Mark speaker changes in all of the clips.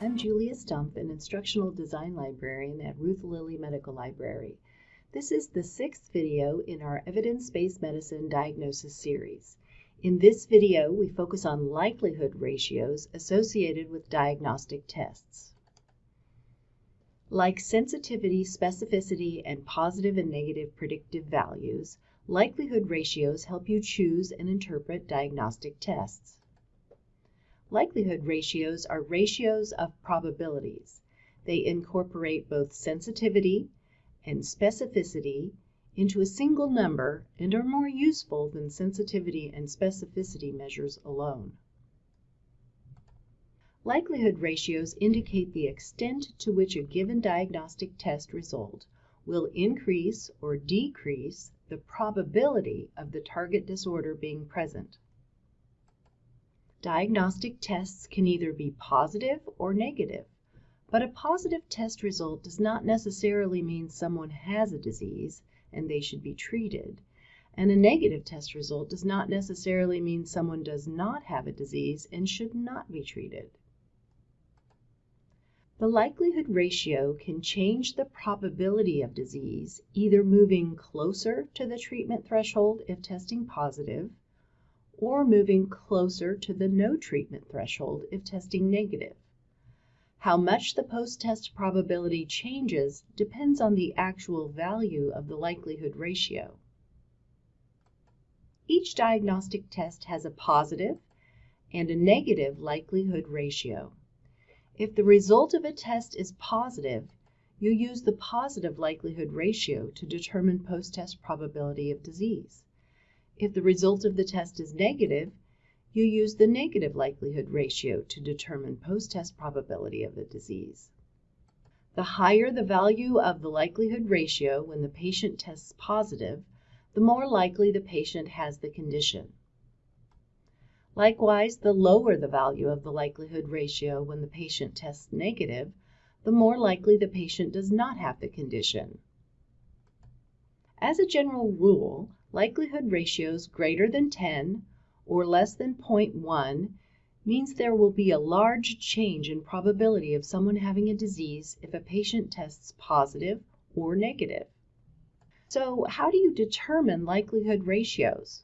Speaker 1: I'm Julia Stump, an instructional design librarian at Ruth Lilly Medical Library. This is the sixth video in our evidence-based medicine diagnosis series. In this video, we focus on likelihood ratios associated with diagnostic tests. Like sensitivity, specificity, and positive and negative predictive values, likelihood ratios help you choose and interpret diagnostic tests. Likelihood ratios are ratios of probabilities. They incorporate both sensitivity and specificity into a single number and are more useful than sensitivity and specificity measures alone. Likelihood ratios indicate the extent to which a given diagnostic test result will increase or decrease the probability of the target disorder being present. Diagnostic tests can either be positive or negative, but a positive test result does not necessarily mean someone has a disease and they should be treated, and a negative test result does not necessarily mean someone does not have a disease and should not be treated. The likelihood ratio can change the probability of disease, either moving closer to the treatment threshold if testing positive, or moving closer to the no treatment threshold if testing negative. How much the post-test probability changes depends on the actual value of the likelihood ratio. Each diagnostic test has a positive and a negative likelihood ratio. If the result of a test is positive, you use the positive likelihood ratio to determine post-test probability of disease. If the result of the test is negative, you use the negative likelihood ratio to determine post-test probability of the disease. The higher the value of the likelihood ratio when the patient tests positive, the more likely the patient has the condition. Likewise, the lower the value of the likelihood ratio when the patient tests negative, the more likely the patient does not have the condition. As a general rule, likelihood ratios greater than 10 or less than 0.1 means there will be a large change in probability of someone having a disease if a patient tests positive or negative. So how do you determine likelihood ratios?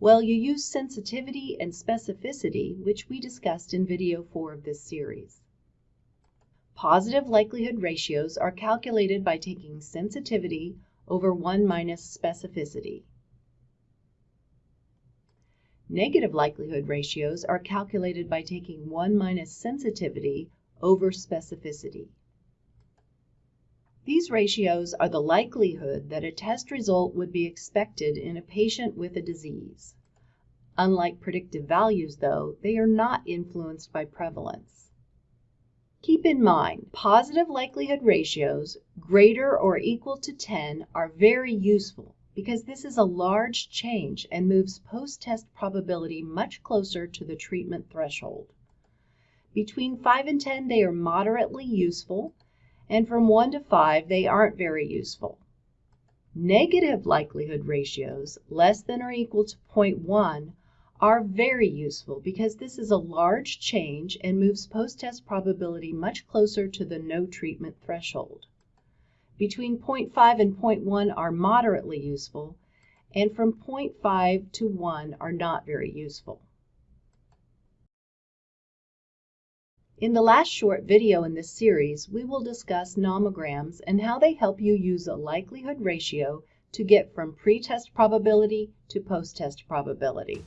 Speaker 1: Well, you use sensitivity and specificity, which we discussed in video 4 of this series. Positive likelihood ratios are calculated by taking sensitivity over 1 minus specificity. Negative likelihood ratios are calculated by taking 1 minus sensitivity over specificity. These ratios are the likelihood that a test result would be expected in a patient with a disease. Unlike predictive values, though, they are not influenced by prevalence. Keep in mind, positive likelihood ratios greater or equal to 10 are very useful because this is a large change and moves post-test probability much closer to the treatment threshold. Between 5 and 10, they are moderately useful, and from 1 to 5, they aren't very useful. Negative likelihood ratios, less than or equal to 0.1, are very useful because this is a large change and moves post-test probability much closer to the no treatment threshold. Between 0.5 and 0.1 are moderately useful, and from 0.5 to 1 are not very useful. In the last short video in this series, we will discuss nomograms and how they help you use a likelihood ratio to get from pre-test probability to post-test probability.